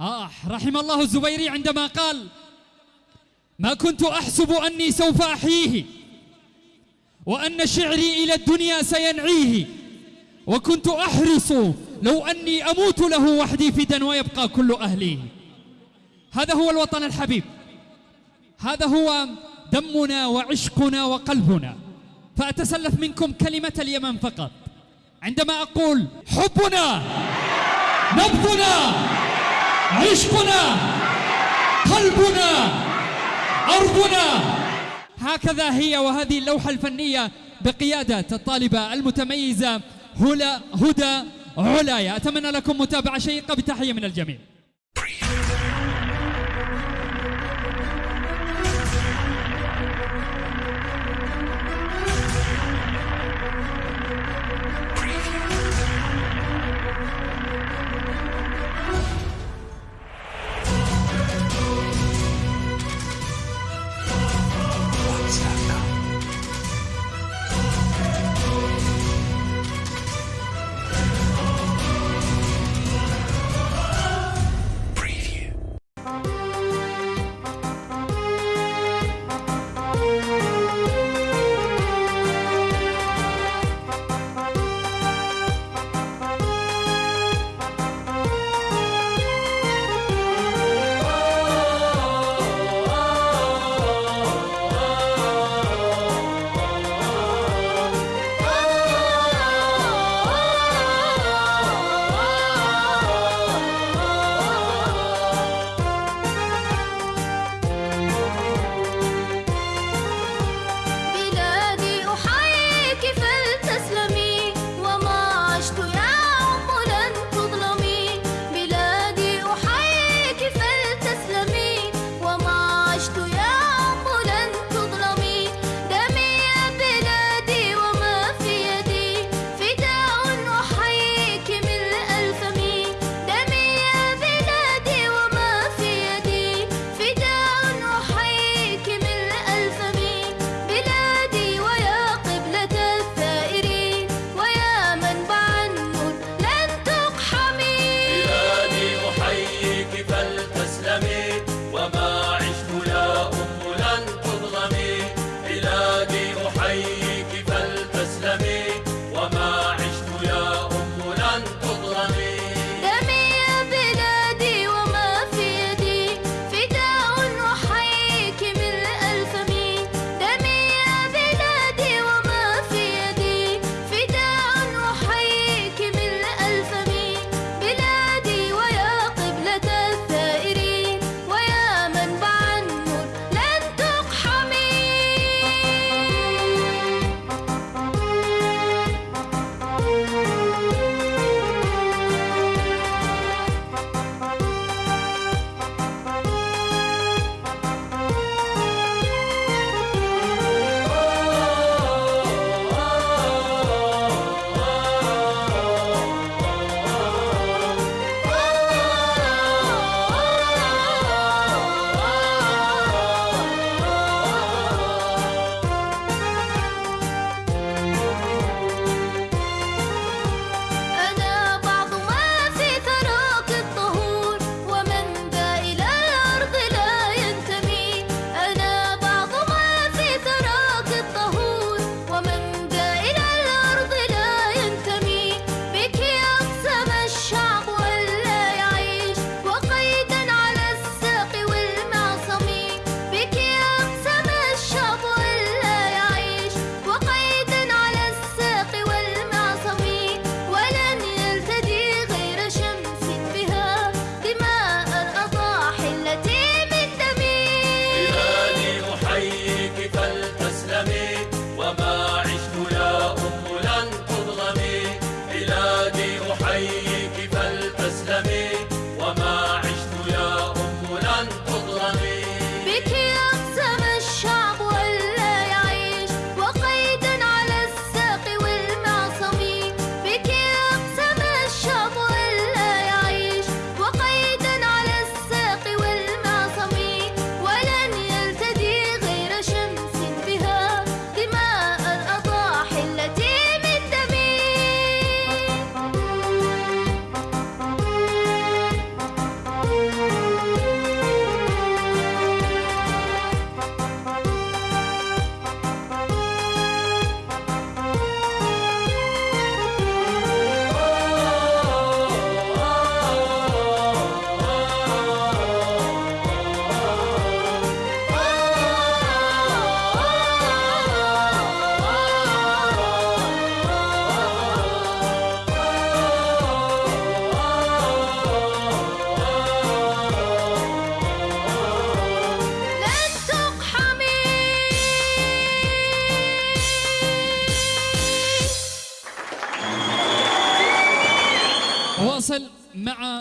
آه رحم الله الزبيري عندما قال ما كنت أحسب أني سوف أحييه وأن شعري إلى الدنيا سينعيه وكنت أحرص لو أني أموت له وحدي فدا ويبقى كل أهلي هذا هو الوطن الحبيب. هذا هو دمنا وعشقنا وقلبنا. فأتسلف منكم كلمة اليمن فقط. عندما أقول حبنا نبضنا عشقنا قلبنا أرضنا. هكذا هي وهذه اللوحة الفنية بقيادة الطالبة المتميزة هلا هدى علايا أتمنى لكم متابعة شيقة بتحية من الجميع. Preview.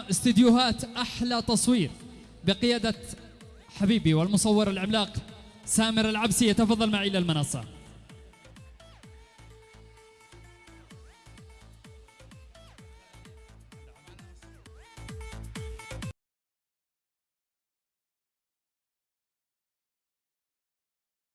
استديوهات أحلى تصوير بقيادة حبيبي والمصور العملاق سامر العبسي. يتفضل معي إلى المنصة.